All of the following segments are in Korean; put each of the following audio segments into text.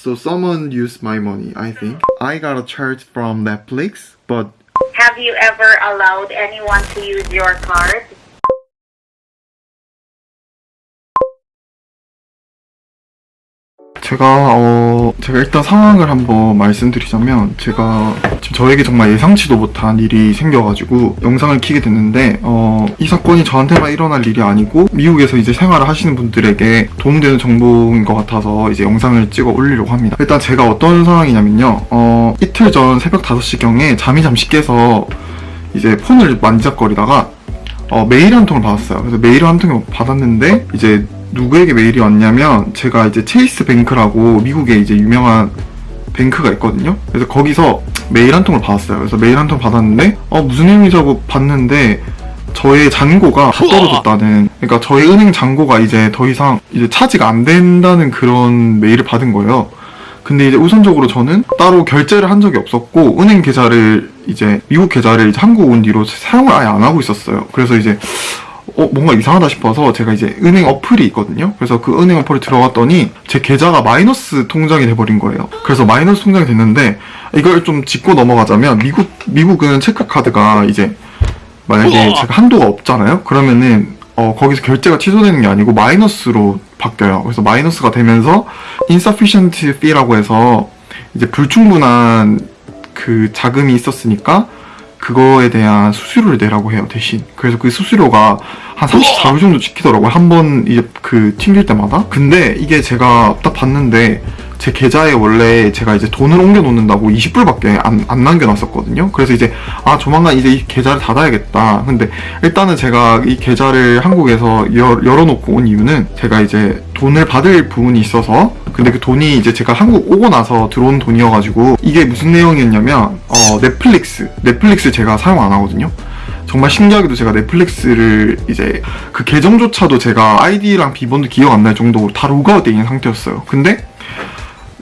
So someone used my money, I think. I got a charge from Netflix, but Have you ever allowed anyone to use your card? 제가 어 제가 일단 상황을 한번 말씀드리자면 제가 지금 저에게 정말 예상치도 못한 일이 생겨가지고 영상을 키게 됐는데 어 이 사건이 저한테만 일어날 일이 아니고 미국에서 이제 생활을 하시는 분들에게 도움되는 정보인 것 같아서 이제 영상을 찍어 올리려고 합니다. 일단 제가 어떤 상황이냐면요 어 이틀 전 새벽 5시경에 잠이 잠시 깨서 이제 폰을 만지작거리다가 어, 메일 한 통을 받았어요. 그래서 메일 한 통을 받았는데 이제 누구에게 메일이 왔냐면 제가 이제 체이스 뱅크라고 미국에 이제 유명한 뱅크가 있거든요. 그래서 거기서 메일 한 통을 받았어요. 그래서 메일 한 통 받았는데 어 무슨 의미지 하고 봤는데 저의 잔고가 다 떨어졌다는 그러니까 저의 은행 잔고가 이제 더 이상 이제 차지가 안 된다는 그런 메일을 받은 거예요. 근데 이제 우선적으로 저는 따로 결제를 한 적이 없었고 은행 계좌를 이제 미국 계좌를 이제 한국 온 뒤로 사용을 아예 안 하고 있었어요. 그래서 이제 어 뭔가 이상하다 싶어서 제가 이제 은행 어플이 있거든요. 그래서 그 은행 어플에 들어갔더니 제 계좌가 마이너스 통장이 돼버린 거예요. 그래서 마이너스 통장이 됐는데 이걸 좀 짚고 넘어가자면 미국 미국은 체크 카드가 이제 만약에 제가 한도가 없잖아요. 그러면은 어, 거기서 결제가 취소되는 게 아니고 마이너스로 바뀌어요. 그래서 마이너스가 되면서 insufficient fee라고 해서 이제 불충분한 그 자금이 있었으니까 그거에 대한 수수료를 내라고 해요 대신. 그래서 그 수수료가 한 34불 정도 찍히더라고요. 한 번 이제 그 튕길 때마다? 근데 이게 제가 딱 봤는데 제 계좌에 원래 제가 이제 돈을 옮겨 놓는다고 20불밖에 안, 안 남겨놨었거든요. 그래서 이제 아 조만간 이제 이 계좌를 닫아야겠다. 근데 일단은 제가 이 계좌를 한국에서 열, 열어놓고 온 이유는 제가 이제 돈을 받을 부분이 있어서 근데 그 돈이 이제 제가 한국 오고 나서 들어온 돈이어가지고 이게 무슨 내용이었냐면 어 넷플릭스 넷플릭스 제가 사용 안 하거든요. 정말 신기하게도 제가 넷플릭스를 이제 그 계정조차도 제가 아이디랑 비번도 기억 안 날 정도로 다 로그아웃 돼 있는 상태였어요. 근데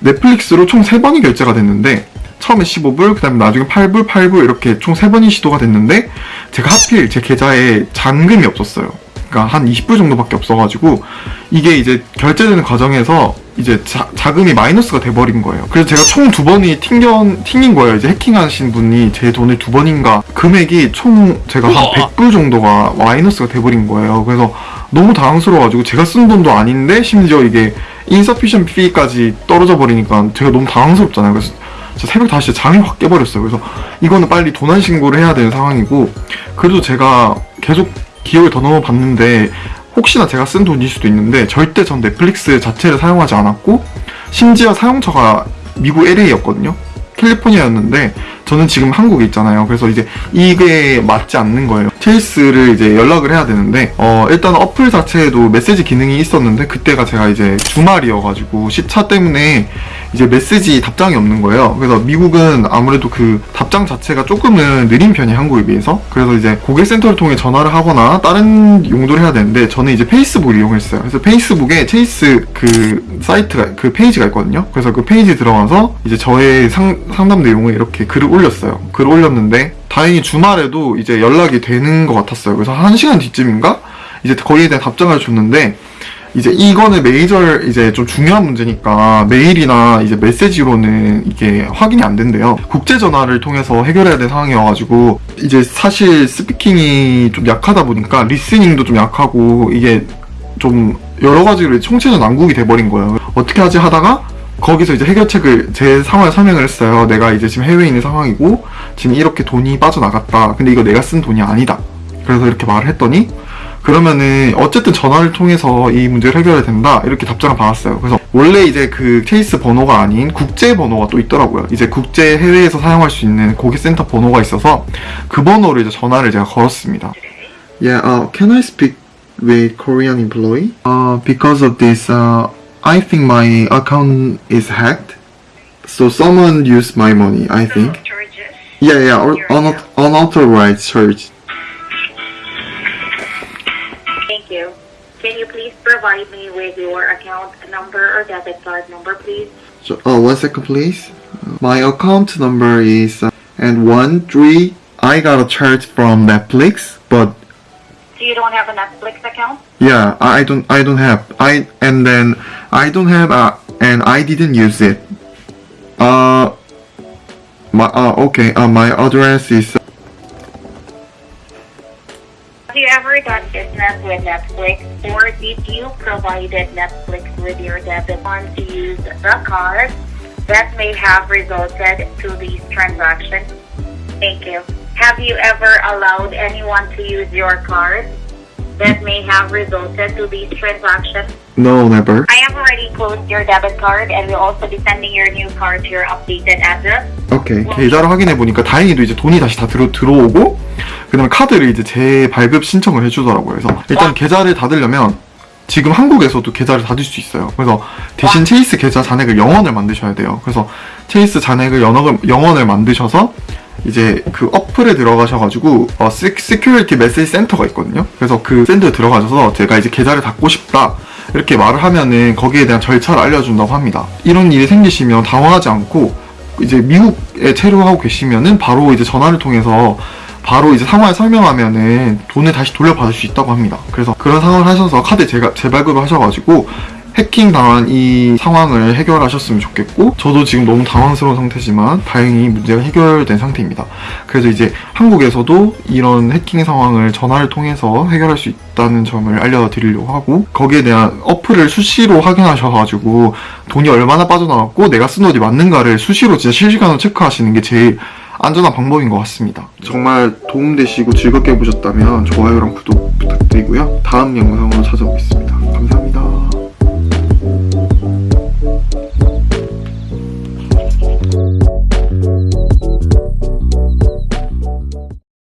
넷플릭스로 총 3번이 결제가 됐는데 처음에 15불, 그 다음에 나중에 8불, 8불 이렇게 총 3번이 시도가 됐는데 제가 하필 제 계좌에 잔금이 없었어요. 그러니까 한 20불 정도밖에 없어가지고 이게 이제 결제되는 과정에서 이제 자, 자금이 마이너스가 돼버린 거예요. 그래서 제가 총 두 번이 튕겨, 튕긴 거예요. 이제 해킹하신 분이 제 돈을 두 번인가 금액이 총 제가 한 100불 정도가 마이너스가 돼버린 거예요. 그래서 너무 당황스러워가지고 제가 쓴 돈도 아닌데 심지어 이게 insufficient fee까지 떨어져 버리니까 제가 너무 당황스럽잖아요. 그래서 새벽 5시에 잠이 확 깨버렸어요. 그래서 이거는 빨리 도난 신고를 해야 되는 상황이고 그래도 제가 계속 기억을 더 넣어봤는데 혹시나 제가 쓴 돈일 수도 있는데 절대 전 넷플릭스 자체를 사용하지 않았고 심지어 사용처가 미국 LA였거든요. 캘리포니아였는데 저는 지금 한국에 있잖아요. 그래서 이제 이게 맞지 않는 거예요. 체이스를 이제 연락을 해야 되는데 어 일단 어플 자체에도 메시지 기능이 있었는데 그때가 제가 이제 주말이어가지고 시차 때문에 이제 메시지 답장이 없는 거예요. 그래서 미국은 아무래도 그 답장 자체가 조금은 느린 편이 한국에 비해서 그래서 이제 고객센터를 통해 전화를 하거나 다른 용도를 해야 되는데 저는 이제 페이스북을 이용했어요. 그래서 페이스북에 체이스 그 사이트가 그 페이지가 있거든요. 그래서 그 페이지 들어가서 이제 저의 상, 상담 내용을 이렇게 글을 올렸어요. 글을 올렸는데 다행히 주말에도 이제 연락이 되는 것 같았어요. 그래서 한 시간 뒤쯤인가 이제 거기에 대한 답장을 줬는데 이제 이거는 메이저 이제 좀 중요한 문제니까 메일이나 이제 메시지로는 이게 확인이 안 된대요. 국제 전화를 통해서 해결해야 될 상황이어가지고 이제 사실 스피킹이 좀 약하다 보니까 리스닝도 좀 약하고 이게 좀 여러 가지로 총체적 난국이 돼버린 거예요. 어떻게 하지 하다가 거기서 이제 해결책을 제 상황을 설명을 했어요. 내가 이제 지금 해외에 있는 상황이고 지금 이렇게 돈이 빠져나갔다. 근데 이거 내가 쓴 돈이 아니다. 그래서 이렇게 말을 했더니 그러면은 어쨌든 전화를 통해서 이 문제를 해결해야 된다 이렇게 답장을 받았어요 그래서 원래 이제 그 케이스 번호가 아닌 국제 번호가 또 있더라고요 이제 국제 해외에서 사용할 수 있는 고객센터 번호가 있어서 그 번호로 이제 전화를 제가 걸었습니다 Yeah, uh, can I speak with Korean employee? Uh, because of this, uh, I think my account is hacked So someone used my money, I think Charges. Yeah, yeah, or un- unauthorized charge Thank you. Can you please provide me with your account number or debit card number, please? So, uh, one second, please. My account number is uh, and one three. I got a charge from Netflix, but So you don't have a Netflix account? yeah, I don't, I don't have. I and then I don't have, uh, and I didn't use it. Uh, my, uh, okay, uh, my address is Have you ever done business with Netflix or did you provided Netflix with your debit card to use the card that may have resulted to these transactions? Thank you. Have you ever allowed anyone to use your card that may have resulted to these transactions? no, never. I have already closed your debit card and will also be sending your new card to your updated address. 오케이 계좌를 확인해 보니까 다행히도 이제 돈이 다시 다 들어 들어오고 그다음에 카드를 이제 재발급 신청을 해주더라고요. 그래서 일단 계좌를 닫으려면 지금 한국에서도 계좌를 닫을 수 있어요. 그래서 대신 체이스 계좌 잔액을 0원을 만드셔야 돼요. 그래서 체이스 잔액을 0원을, 0원을 만드셔서 이제 그 어플에 들어가셔가지고 어, security message center가 있거든요. 그래서 그 센터에 들어가셔서 제가 이제 계좌를 닫고 싶다 이렇게 말을 하면은 거기에 대한 절차를 알려준다고 합니다. 이런 일이 생기시면 당황하지 않고 이제 미국에 체류하고 계시면은 바로 이제 전화를 통해서 바로 이제 상황을 설명하면은 돈을 다시 돌려받을 수 있다고 합니다. 그래서 그런 상황을 하셔서 카드 재발급을 하셔가지고 해킹 당한 이 상황을 해결하셨으면 좋겠고 저도 지금 너무 당황스러운 상태지만 다행히 문제가 해결된 상태입니다. 그래서 이제 한국에서도 이런 해킹 상황을 전화를 통해서 해결할 수 있다는 점을 알려드리려고 하고 거기에 대한 어플을 수시로 확인하셔가지고 돈이 얼마나 빠져나왔고 내가 쓴 돈이 맞는가를 수시로 진짜 실시간으로 체크하시는 게 제일 안전한 방법인 것 같습니다. 정말 도움되시고 즐겁게 보셨다면 좋아요랑 구독 부탁드리고요. 다음 영상으로 찾아오겠습니다. 감사합니다.